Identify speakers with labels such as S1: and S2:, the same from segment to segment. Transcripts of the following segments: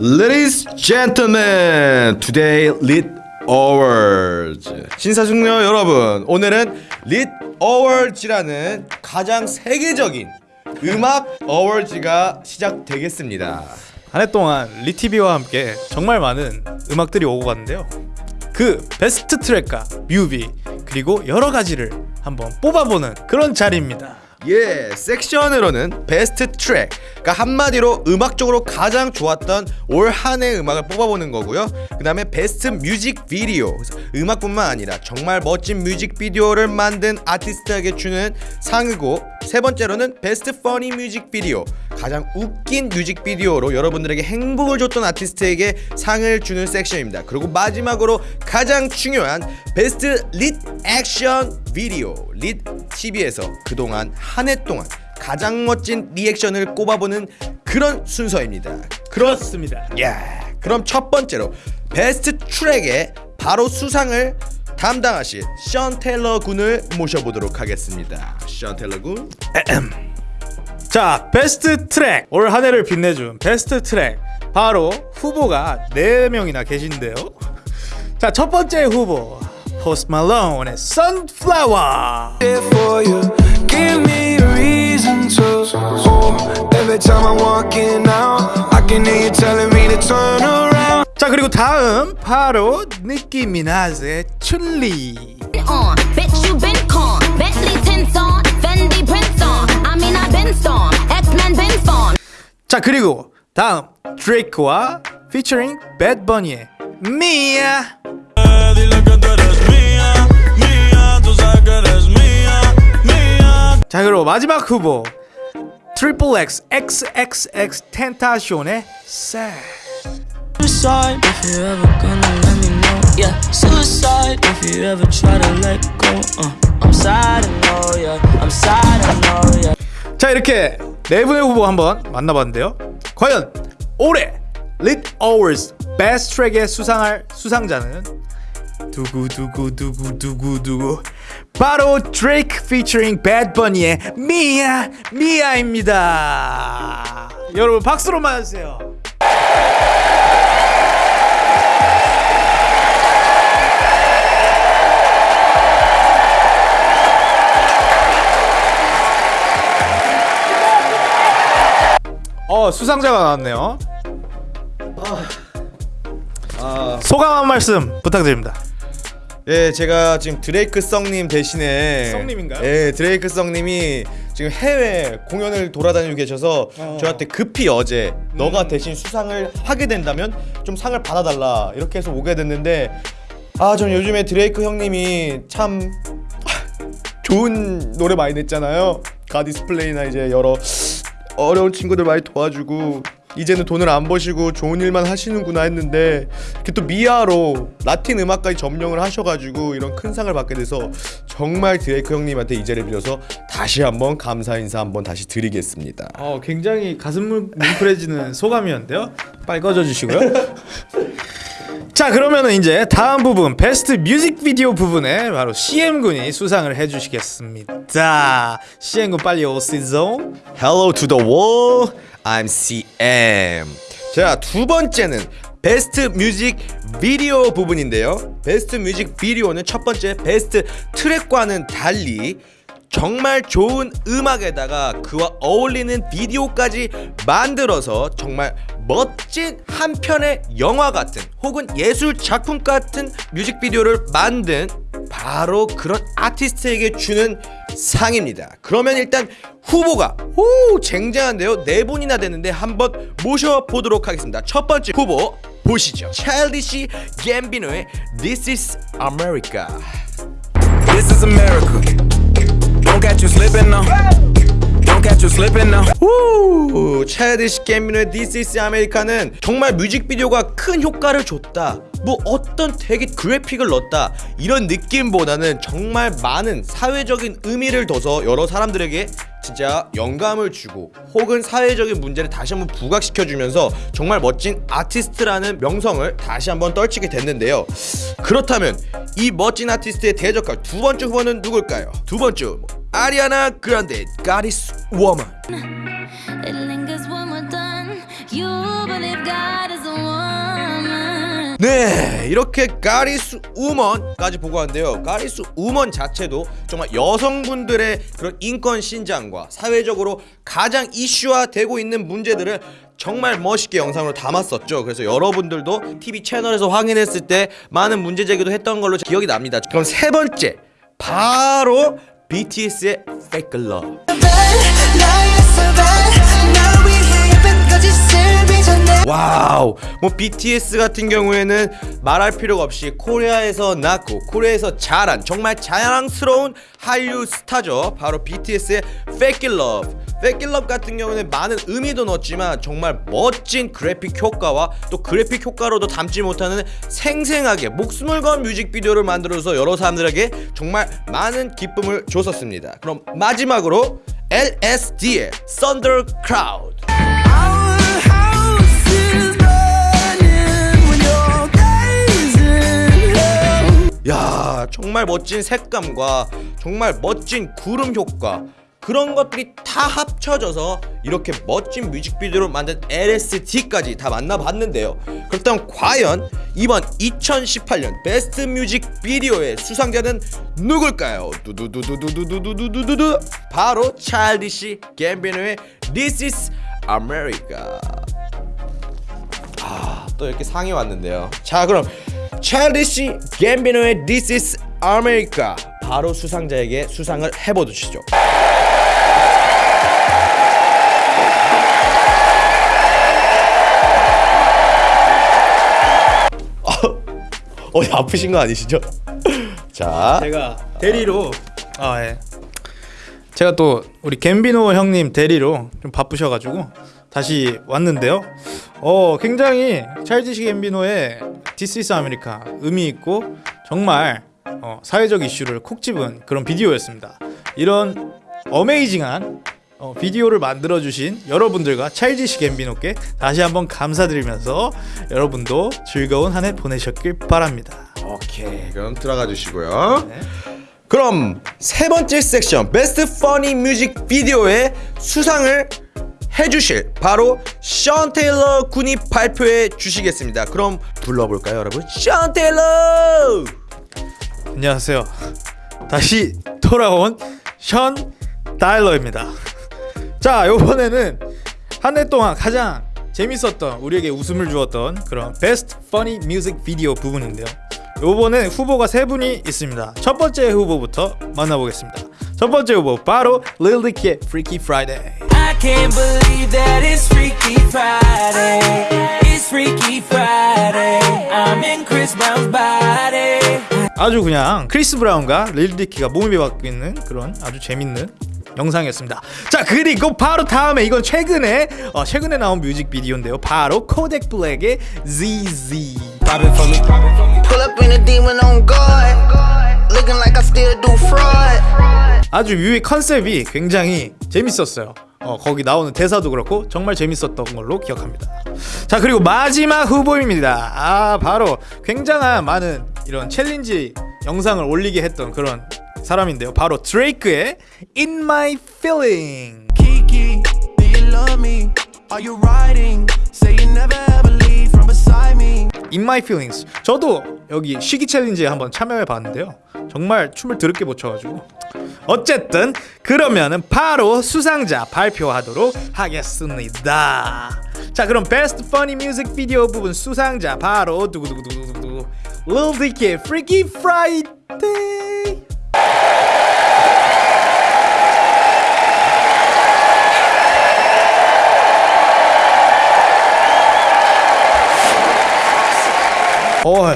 S1: Ladies, gentlemen, today Lit Awards. 신사숙녀 여러분, 오늘은 Lit Awards라는 가장 세계적인 음악 어워즈가 시작되겠습니다.
S2: 한 해 동안 Lit TV와 함께 정말 많은 음악들이 오고 갔는데요. 그 베스트 트랙과 뮤비 그리고 여러 가지를 한번 뽑아보는 그런 자리입니다.
S1: 예, 섹션으로는 best track, 그러니까 한마디로 음악적으로 가장 좋았던 올 한 해 음악을 뽑아보는 거고요. 그 다음에 best music video, 그래서 음악뿐만 아니라 정말 멋진 뮤직 비디오를 만든 아티스트에게 주는 상이고 세 번째로는 best funny music video, 가장 웃긴 뮤직 비디오로 여러분들에게 행복을 줬던 아티스트에게 상을 주는 섹션입니다. 그리고 마지막으로 가장 중요한 best Lit action video, Lit TV에서 그동안 한 해 동안 가장 멋진 리액션을 꼽아보는 그런 순서입니다.
S2: 그렇습니다.
S1: 예. 그럼 첫 번째로 best track의 바로 수상을 담당하실 션 테일러 군을 모셔보도록 하겠습니다. 션 테일러 군.
S2: 자, best track 올 한 해를 빛내준 best track 바로 후보가 4명이나 계신데요. 자, 첫 번째 후보 포스트 말론의 Sunflower.
S3: here for you. Give me a reason to. Oh, every time I'm walking out, I can hear you telling me to turn around.
S2: 자, 그리고 다음 바로 니키 미나즈의 춘리.
S4: X-Men been spawn.
S2: 자, 그리고 다음 드레이크와 피처링 배드 버니의 미야. 자, 그리고 마지막 후보 트리플 X XXX 텐타쇼의 새.
S5: Suicide if you ever gonna let me know. Yeah, suicide if you ever try to let go. Uh, I'm sad, I know, yeah. I'm sad, I know, yeah.
S2: 자 이렇게 네 분의 후보 한번 만나봤는데요. 과연 올해 Lit Awards Best Track에 수상할 수상자는 두구 두구 두구 두구 두구 바로 Drake featuring Bad Bunny의 미야 미야입니다. 여러분 박수로 맞으세요. 어 수상자가 나왔네요. 소감 한 말씀 부탁드립니다.
S1: 예, 제가 지금 드레이크 썽님 대신에
S2: 썽님인가요?
S1: 예, 드레이크 썽님이 지금 해외 공연을 돌아다니고 계셔서 저한테 급히 어제 너가 대신 수상을 하게 된다면 좀 상을 받아달라 이렇게 해서 오게 됐는데 아, 전 요즘에 드레이크 형님이 참 좋은 노래 많이 냈잖아요. 가디스플레이나 이제 여러 어려운 친구들 많이 도와주고 이제는 돈을 안 버시고 좋은 일만 하시는구나 했는데 이렇게 또 미아로 라틴 음악까지 점령을 하셔가지고 이런 큰 상을 받게 돼서 정말 드레이크 형님한테 이 자리를 빌어서 다시 한번 감사 인사 한번 다시 드리겠습니다.
S2: 어 굉장히 가슴 뭉- 뭉클해지는 소감이었는데요. 빨리 꺼져 주시고요. 자 그러면은 이제 다음 부분 베스트 뮤직비디오 부분에 바로 CM 군이 수상을 해주시겠습니다. CM 군 빨리 오시죠.
S1: Hello to the world. I'm CM. 자, 두 번째는 best music video 부분인데요. best music video는 첫 번째 best track과는 달리 정말 좋은 음악에다가 그와 어울리는 비디오까지 만들어서 정말 멋진 한 편의 영화 같은 혹은 예술 작품 같은 뮤직비디오를 만든 바로 그런 아티스트에게 주는 상입니다. 그러면 일단 후보가 오 쟁쟁한데요. 네 분이나 되는데 한번 모셔보도록 하겠습니다. 첫 번째 후보 보시죠. 찰디시 갬비노의 This is America.
S3: This is America. Don't catch you slipping now. Don't catch you slipping now.
S1: 우 차일드시 갬비노의 This is America는 정말 뮤직비디오가 큰 효과를 줬다 뭐 어떤 되게 그래픽을 넣었다 이런 느낌보다는 정말 많은 사회적인 의미를 둬서 여러 사람들에게 진짜 영감을 주고 혹은 사회적인 문제를 다시 한번 부각시켜주면서 정말 멋진 아티스트라는 명성을 다시 한번 떨치게 됐는데요 그렇다면 이 멋진 아티스트의 대적할 두 번째 후보는 누굴까요? 두 번째 후보 아리아나 그란데
S4: God is
S1: 네 이렇게 가리스 우먼까지 보고 왔는데요. 가리스 우먼 자체도 정말 여성분들의 그런 인권 신장과 사회적으로 가장 이슈화되고 있는 문제들을 정말 멋있게 영상으로 담았었죠. 그래서 여러분들도 TV 채널에서 확인했을 때 많은 문제 제기도 했던 걸로 기억이 납니다. 그럼 세 번째 바로 BTS의 Fake Love. Wow. 뭐 BTS 같은 경우에는 말할 필요가 없이 코리아에서 낳고 코리아에서 자란 정말 자랑스러운 한류 스타죠. 바로 BTS의 Fake Love Love 같은 경우는 많은 의미도 넣었지만 정말 멋진 그래픽 효과와 또 그래픽 효과로도 담지 못하는 생생하게 목숨을 건 뮤직비디오를 만들어서 여러 사람들에게 정말 많은 기쁨을 줬었습니다 그럼 마지막으로 LSD의 Thunder Crowd. 야 정말 멋진 색감과 정말 멋진 구름 효과 그런 것들이 다 합쳐져서 이렇게 멋진 뮤직비디오를 만든 LSD까지 다 만나봤는데요 그렇다면 과연 이번 2018년 베스트 뮤직비디오의 수상자는 누굴까요? 두두두두두두두두두두 바로 찰디시 갬비노의 This is America 아, 또 이렇게 상이 왔는데요. 자, 그럼 찰리시 갬비노의 This is America 바로 수상자에게 수상을 해보시죠. 어, 아프신 거 아니시죠? 자,
S2: 제가 대리로 아 예. 제가 또 우리 갬비노 형님 대리로 좀 바쁘셔가지고 다시 왔는데요. 어 굉장히 찰지시 갬비노의 is America 의미 있고 정말 어, 사회적 이슈를 콕 집은 그런 비디오였습니다. 이런 어메이징한 어, 비디오를 만들어 주신 여러분들과 찰지시 갬비노께 다시 한번 감사드리면서 여러분도 즐거운 한 해 보내셨길 바랍니다.
S1: 오케이, 그럼 들어가 주시고요. 그럼 세 번째 섹션 베스트 퍼니 뮤직 비디오의 수상을 해주실 바로 션 테일러 군이 발표해 주시겠습니다. 그럼 불러볼까요, 여러분? 션 테일러!
S2: 안녕하세요. 다시 돌아온 션 테일러입니다. 자, 이번에는 한 해 동안 가장 재밌었던 우리에게 웃음을 주었던 그런 best funny music video 부분인데요. 요번에 후보가 세 분이 있습니다. 첫 번째 후보부터 만나보겠습니다. 첫 번째 후보 바로 Dicky의 Freaky Friday.
S5: I can't believe that it's Freaky Friday. It's Freaky Friday. I'm in Chris Brown's body.
S2: 아주 그냥 크리스 브라운과 릴 디키가 몸이 바뀌는 그런 아주 재밌는 영상이었습니다. 자 그리고 바로 다음에 이건 최근에 어, 최근에 나온 뮤직비디오인데요. 바로 코닥 블랙의 ZEZE.
S6: Pull up in a demon on guard. Looking like I still do fraud.
S2: 아주 뮤의 컨셉이 굉장히 재밌었어요. 어, 거기 나오는 대사도 그렇고 정말 재밌었던 걸로 기억합니다. 자 그리고 마지막 후보입니다. 아 바로 굉장한 많은 이런 챌린지 영상을 올리게 했던 그런 사람인데요. 바로 드레이크의 In My Feeling.
S3: Kiki, do you love me? Are you riding? Say you never ever leave from beside me.
S2: In My Feelings. 저도 여기 시기 챌린지에 한번 참여해 봤는데요. 정말 춤을 드럽게 못 춰가지고. 어쨌든 그러면은 바로 수상자 발표하도록 하겠습니다. 자 그럼 베스트 퍼니 뮤직 비디오 부분 수상자 바로 두구두구두구두구 Lil Dicky Freaky Friday. 어,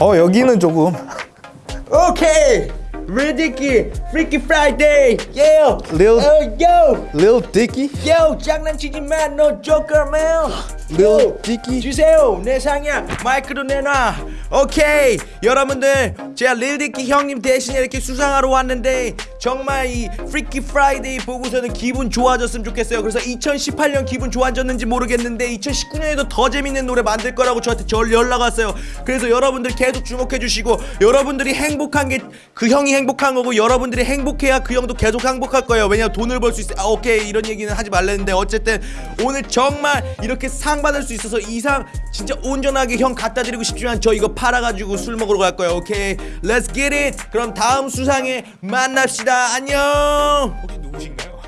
S2: 어 여기는 조금
S1: 오케이! Lil Dicky Freaky Friday! Yeah!
S2: Lil
S1: yo!
S2: Lil Dicky,
S1: yo! 장난치지 마! 너 조커맨!
S2: Lil Dicky.
S1: 주세요 내 상이야 마이크로 내놔 오케이. 여러분들 제가 릴디키 형님 대신에 이렇게 수상하러 왔는데 정말 이 Freaky Friday 보고서는 기분 좋아졌으면 좋겠어요. 그래서 2018년 기분 좋아졌는지 모르겠는데 2019년에도 더 재밌는 노래 만들 거라고 저한테 절 연락 왔어요. 그래서 여러분들 계속 주목해 주시고 여러분들이 행복한 게 그 형이 행복한 거고 여러분들이 행복해야 그 형도 계속 행복할 거예요. 왜냐면 돈을 벌 수 있어요 아, 오케이. 이런 얘기는 하지 말랬는데 어쨌든 오늘 정말 이렇게 상 받을 수 있어서 이상 진짜 온전하게 형 갖다 드리고 싶지만 저 이거 팔아가지고 술 먹으러 갈 거예요. 오케이? Get it. 그럼 다음 수상에 만납시다 안녕
S2: 혹시 누구신가요?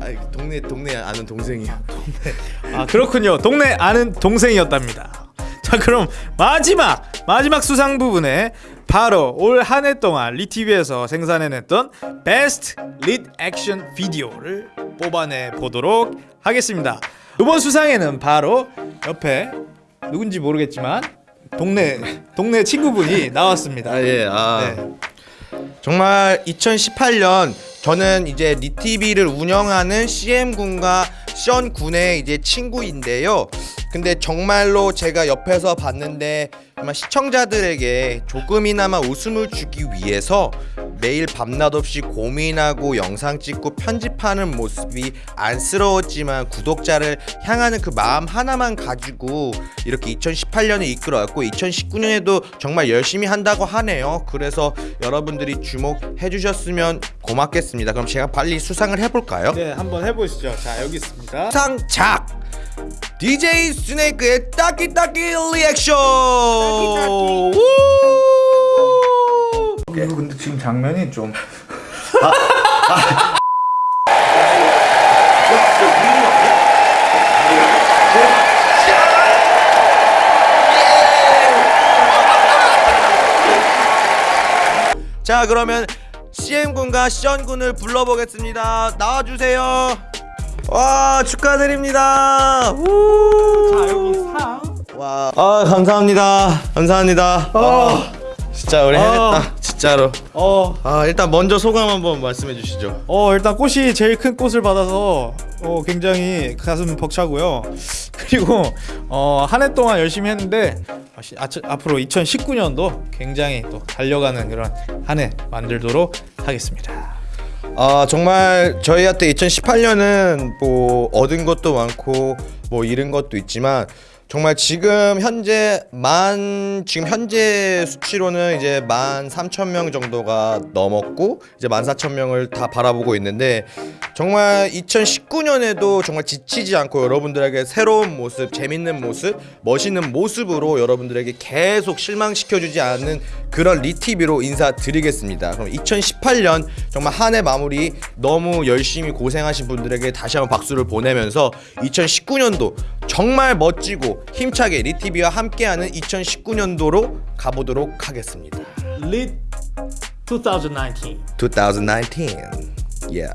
S1: 아 동네 동네 아는 동생이야
S2: 아 그렇군요. 동네 아는 동생이었답니다. 자 그럼 마지막 마지막 수상 부분에 바로 올 한 해 동안 리티비에서 생산해냈던 best reaction video를 뽑아내 보도록 하겠습니다. 이번 수상에는 바로 옆에 누군지 모르겠지만 동네 동네 친구분이 나왔습니다.
S1: 아 예 아.
S2: 네.
S1: 정말 2018년 저는 이제 리티비를 운영하는 CM 군과 션 군의 이제 친구인데요. 근데 정말로 제가 옆에서 봤는데 정말 시청자들에게 조금이나마 웃음을 주기 위해서 매일 밤낮 없이 고민하고 영상 찍고 편집하는 모습이 안쓰러웠지만 구독자를 향하는 그 마음 하나만 가지고 이렇게 2018년을 이끌어왔고 2019년에도 정말 열심히 한다고 하네요. 그래서 여러분들이 주목해 주셨으면 고맙겠습니다. 그럼 제가 빨리 수상을 해볼까요?
S2: 네 한번 해보시죠. 자 여기 있습니다.
S1: 상작 DJ 스네이크의 따끼따끼 리액션 우!
S2: 이거 근데 지금 장면이 좀
S1: 자 그러면 CM 군과 션 군을 불러보겠습니다. 나와주세요. 와 축하드립니다. 우!
S2: 여기 상.
S1: 와, 아 감사합니다. 감사합니다. 아, 진짜 우리 해냈다. 진짜로.
S2: 어,
S1: 아 일단 먼저 소감 한번 말씀해 주시죠.
S2: 어 일단 꽃이 제일 큰 꽃을 받아서 어, 굉장히 가슴 벅차고요. 그리고 어, 한 해 동안 열심히 했는데 아, 시- 아, 앞으로 2019년도 굉장히 또 달려가는 그런 한 해 만들도록 하겠습니다.
S1: 아 정말 저희한테 2018년은 뭐 얻은 것도 많고 뭐 잃은 것도 있지만 정말 지금 현재 만 지금 현재 수치로는 이제 만 삼천 명 정도가 넘었고 이제 만 사천 명을 다 바라보고 있는데 정말 2019년에도 정말 지치지 않고 여러분들에게 새로운 모습, 재밌는 모습, 멋있는 모습으로 여러분들에게 계속 실망시켜주지 않는 그런 리티비로 인사드리겠습니다. 그럼 2018년 정말 한 해 마무리 너무 열심히 고생하신 분들에게 다시 한번 박수를 보내면서 2019년도 정말 멋지고 힘차게 리티비와 함께하는 2019년도로 가보도록 하겠습니다.
S2: Lit 2019.
S1: 2019. Yeah.